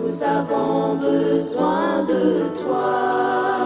Nous avons besoin de toi.